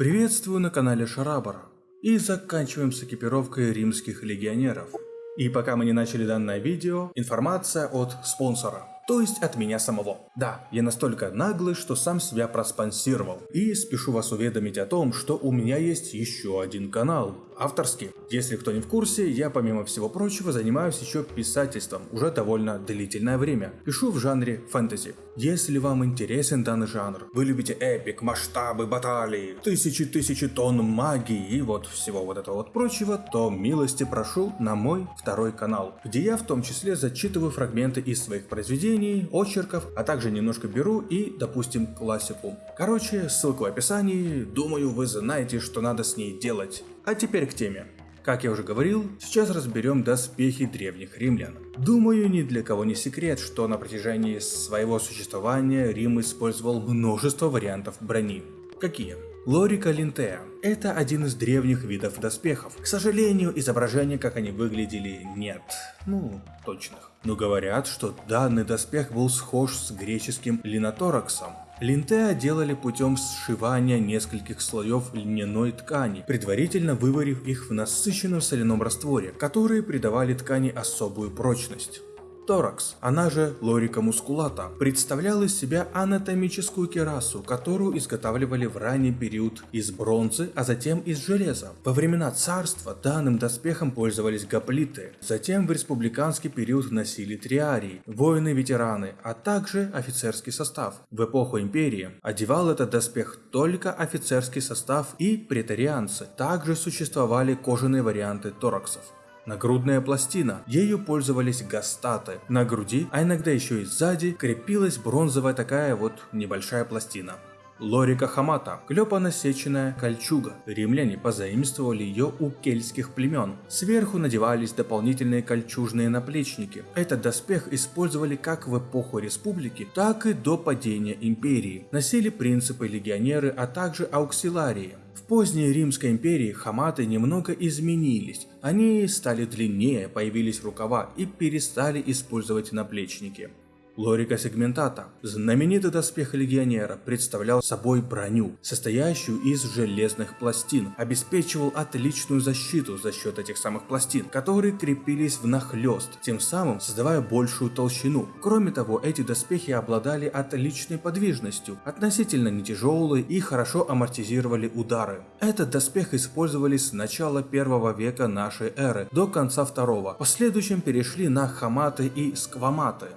Приветствую на канале Шарабара. И заканчиваем с экипировкой римских легионеров. И пока мы не начали данное видео, информация от спонсора. То есть от меня самого. Да, я настолько наглый, что сам себя проспонсировал. И спешу вас уведомить о том, что у меня есть еще один канал, авторский. Если кто не в курсе, я помимо всего прочего занимаюсь еще писательством уже довольно длительное время. Пишу в жанре фэнтези. Если вам интересен данный жанр, вы любите эпик, масштабы, баталии, тысячи-тысячи тонн магии и вот всего вот этого вот прочего, то милости прошу на мой второй канал, где я в том числе зачитываю фрагменты из своих произведений, очерков, а также немножко беру и, допустим, классику. Короче, ссылка в описании, думаю вы знаете, что надо с ней делать. А теперь к теме. Как я уже говорил, сейчас разберем доспехи древних римлян. Думаю, ни для кого не секрет, что на протяжении своего существования Рим использовал множество вариантов брони. Какие? Лорика линтея. Это один из древних видов доспехов. К сожалению, изображения, как они выглядели, нет. Ну, точных. Но говорят, что данный доспех был схож с греческим линотораксом. Линтеа делали путем сшивания нескольких слоев льняной ткани, предварительно выварив их в насыщенном соляном растворе, которые придавали ткани особую прочность. Торакс, она же лорика мускулата, представляла из себя анатомическую керасу, которую изготавливали в ранний период из бронзы, а затем из железа. Во времена царства данным доспехом пользовались гоплиты, затем в республиканский период носили триарии, воины-ветераны, а также офицерский состав. В эпоху империи одевал этот доспех только офицерский состав и претарианцы. Также существовали кожаные варианты тораксов. Нагрудная пластина. Ею пользовались гастаты. На груди, а иногда еще и сзади, крепилась бронзовая такая вот небольшая пластина. Лорика Хамата – клепано-сеченная кольчуга. Римляне позаимствовали ее у кельтских племен. Сверху надевались дополнительные кольчужные наплечники. Этот доспех использовали как в эпоху республики, так и до падения империи. Носили принципы легионеры, а также ауксиларии. Поздней Римской империи хаматы немного изменились. Они стали длиннее, появились рукава и перестали использовать наплечники. Лорика сегментата. Знаменитый доспех легионера представлял собой броню, состоящую из железных пластин, обеспечивал отличную защиту за счет этих самых пластин, которые крепились внахлёст, тем самым создавая большую толщину. Кроме того, эти доспехи обладали отличной подвижностью, относительно не тяжелые и хорошо амортизировали удары. Этот доспех использовали с начала первого века нашей эры до конца второго, в последующем перешли на хаматы и скваматы.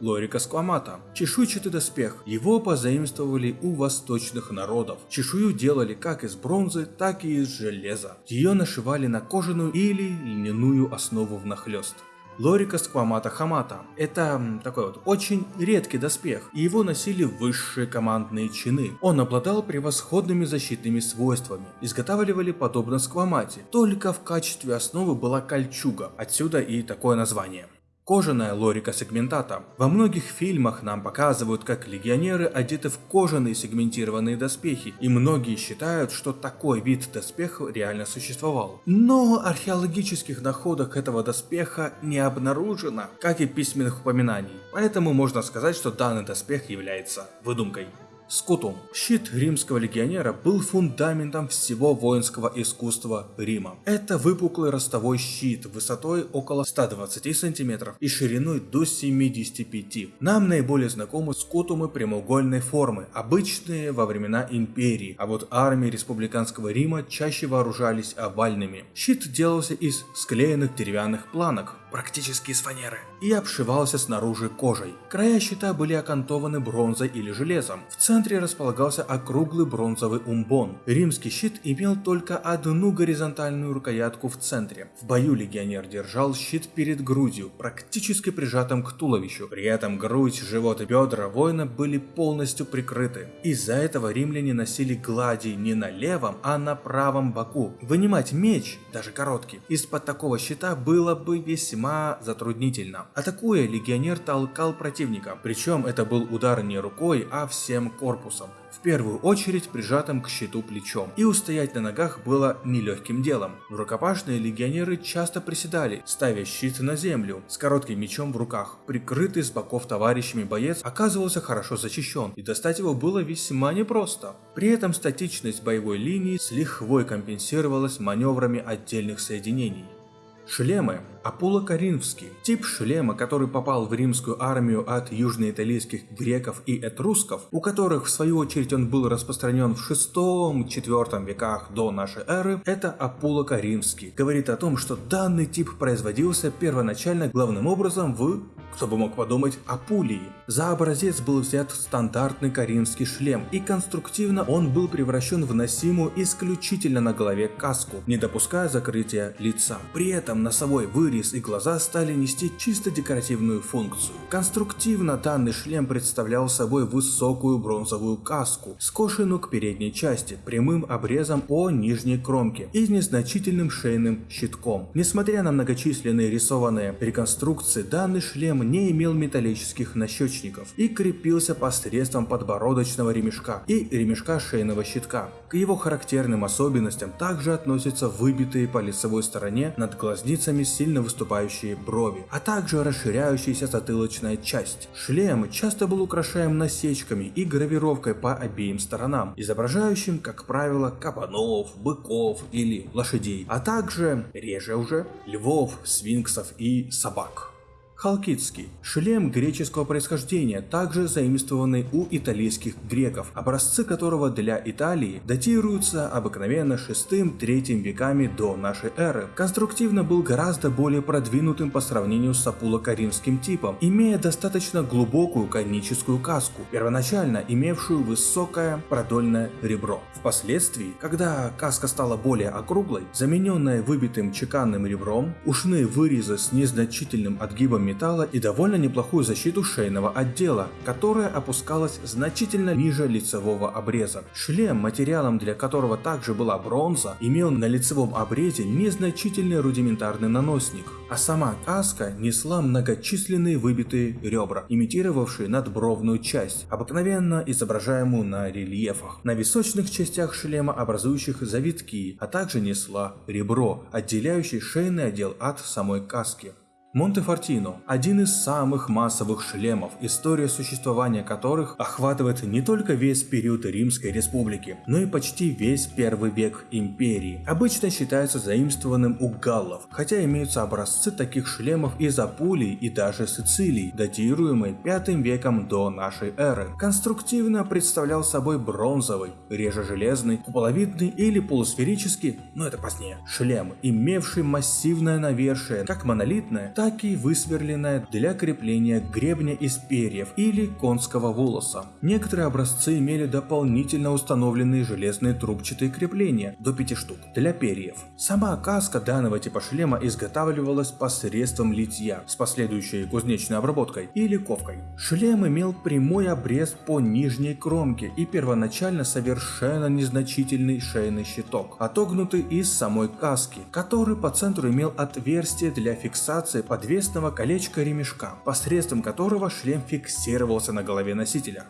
Лорика сквамата. Чешуйчатый доспех. Его позаимствовали у восточных народов. Чешую делали как из бронзы, так и из железа. Ее нашивали на кожаную или льняную основу внахлёст. Лорика сквамата хамата. Это такой вот очень редкий доспех, и его носили высшие командные чины. Он обладал превосходными защитными свойствами. Изготавливали подобно сквамате, только в качестве основы была кольчуга, отсюда и такое название. Кожаная лорика сегментата. Во многих фильмах нам показывают, как легионеры одеты в кожаные сегментированные доспехи, и многие считают, что такой вид доспеха реально существовал. Но археологических находок этого доспеха не обнаружено, как и письменных упоминаний, поэтому можно сказать, что данный доспех является выдумкой. Скутум. Щит римского легионера был фундаментом всего воинского искусства Рима. Это выпуклый ростовой щит высотой около 120 см и шириной до 75 Нам наиболее знакомы скутумы прямоугольной формы, обычные во времена империи, а вот армии республиканского Рима чаще вооружались овальными. Щит делался из склеенных деревянных планок, практически из фанеры, и обшивался снаружи кожей. Края щита были окантованы бронзой или железом. В центре располагался округлый бронзовый умбон. Римский щит имел только одну горизонтальную рукоятку в центре. В бою легионер держал щит перед грудью, практически прижатым к туловищу. При этом грудь, живот и бедра воина были полностью прикрыты. Из-за этого римляне носили глади не на левом, а на правом боку. Вынимать меч, даже короткий, из-под такого щита было бы весьма весьма затруднительно. Атакуя, легионер толкал противника, причем это был удар не рукой, а всем корпусом в первую очередь прижатым к щиту плечом, и устоять на ногах было нелегким делом. В рукопашные легионеры часто приседали, ставя щит на землю, с коротким мечом в руках. Прикрытый с боков товарищами боец оказывался хорошо защищен, и достать его было весьма непросто. При этом статичность боевой линии с лихвой компенсировалась маневрами отдельных соединений. Шлемы Апуло-Коринфский – тип шлема, который попал в римскую армию от южноиталийских греков и этрусков, у которых в свою очередь он был распространен в 6-4 веках до нашей эры, это Апуло-Коринфский. Говорит о том, что данный тип производился первоначально главным образом в кто бы мог подумать, Апулии. За образец был взят стандартный коринфский шлем, и конструктивно он был превращен в носимую исключительно на голове каску, не допуская закрытия лица. При этом носовой вырез и глаза стали нести чисто декоративную функцию. Конструктивно данный шлем представлял собой высокую бронзовую каску, скошенную к передней части, прямым обрезом по нижней кромке и незначительным шейным щитком. Несмотря на многочисленные рисованные реконструкции, данный шлем не имел металлических нащечников и крепился посредством подбородочного ремешка и ремешка шейного щитка. К его характерным особенностям также относятся выбитые по лицевой стороне над глазницами сильно выступающие брови, а также расширяющаяся затылочная часть. Шлем часто был украшаем насечками и гравировкой по обеим сторонам, изображающим, как правило, кабанов, быков или лошадей, а также, реже уже, львов, свинксов и собак. Халкидский – шлем греческого происхождения, также заимствованный у итальянских греков, образцы которого для Италии датируются обыкновенно 6-3 веками до нашей эры. Конструктивно был гораздо более продвинутым по сравнению с апуло-каринским типом, имея достаточно глубокую коническую каску, первоначально имевшую высокое продольное ребро. Впоследствии, когда каска стала более округлой, замененная выбитым чеканным ребром, ушные вырезы с незначительным отгибом металла и довольно неплохую защиту шейного отдела, которая опускалась значительно ниже лицевого обреза. Шлем, материалом для которого также была бронза, имел на лицевом обрезе незначительный рудиментарный наносник, а сама каска несла многочисленные выбитые ребра, имитировавшие надбровную часть, обыкновенно изображаемую на рельефах. На височных частях шлема образующих завитки, а также несла ребро, отделяющий шейный отдел от самой каски. Монте-Фортино – один из самых массовых шлемов, история существования которых охватывает не только весь период Римской Республики, но и почти весь первый век империи. Обычно считается заимствованным у галлов, хотя имеются образцы таких шлемов из Апулии и даже Сицилии, датируемые 5 веком до нашей эры. Конструктивно представлял собой бронзовый, реже железный, куполовидный или полусферический, но это позднее, шлем, имевший массивное навершие, как монолитное, так и высверленная для крепления гребня из перьев или конского волоса. Некоторые образцы имели дополнительно установленные железные трубчатые крепления, до 5 штук, для перьев. Сама каска данного типа шлема изготавливалась посредством литья с последующей кузнечной обработкой или ковкой. Шлем имел прямой обрез по нижней кромке и первоначально совершенно незначительный шейный щиток, отогнутый из самой каски, который по центру имел отверстие для фиксации подвесного колечка ремешка, посредством которого шлем фиксировался на голове носителя.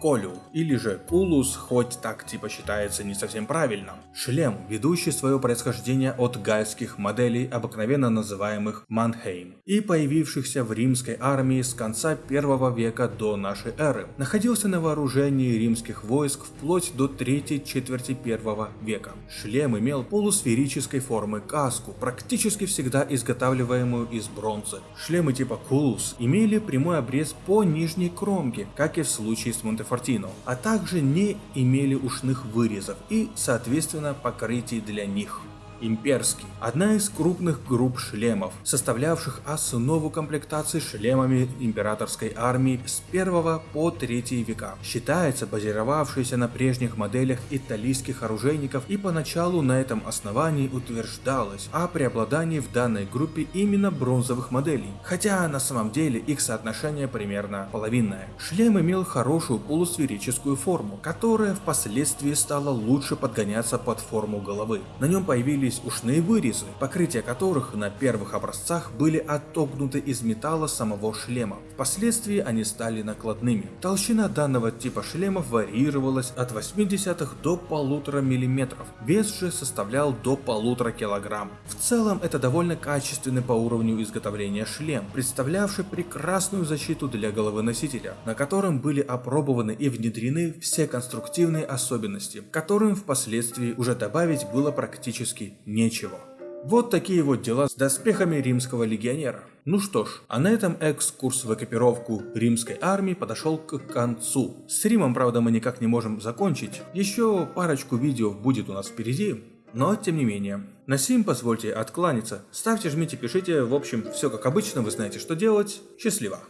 Колю, или же Кулус, хоть так типа считается не совсем правильно. Шлем, ведущий свое происхождение от гальских моделей, обыкновенно называемых Манхейм, и появившихся в римской армии с конца первого века до нашей эры. Находился на вооружении римских войск вплоть до третьей четверти первого века. Шлем имел полусферической формы каску, практически всегда изготавливаемую из бронзы. Шлемы типа Кулус имели прямой обрез по нижней кромке, как и в случае с Монтеф Фортино, а также не имели ушных вырезов и, соответственно, покрытий для них имперский, одна из крупных групп шлемов, составлявших основу комплектации шлемами императорской армии с 1 по 3 века. Считается базировавшейся на прежних моделях итальянских оружейников и поначалу на этом основании утверждалось о преобладании в данной группе именно бронзовых моделей, хотя на самом деле их соотношение примерно половинное. Шлем имел хорошую полусферическую форму, которая впоследствии стала лучше подгоняться под форму головы. На нем появились появились ушные вырезы, покрытия которых на первых образцах были отогнуты из металла самого шлема. Впоследствии они стали накладными. Толщина данного типа шлемов варьировалась от 0,8 до 1,5 мм, вес же составлял до 1,5 кг. В целом это довольно качественный по уровню изготовления шлем, представлявший прекрасную защиту для головы носителя, на котором были опробованы и внедрены все конструктивные особенности, которым впоследствии уже добавить было практически нечего. Вот такие вот дела с доспехами римского легионера. Ну что ж, а на этом экскурс в экипировку римской армии подошел к концу. С Римом, правда, мы никак не можем закончить. Еще парочку видео будет у нас впереди. Но тем не менее. На сим позвольте откланяться. Ставьте, жмите, пишите. В общем, все как обычно, вы знаете, что делать. Счастливо!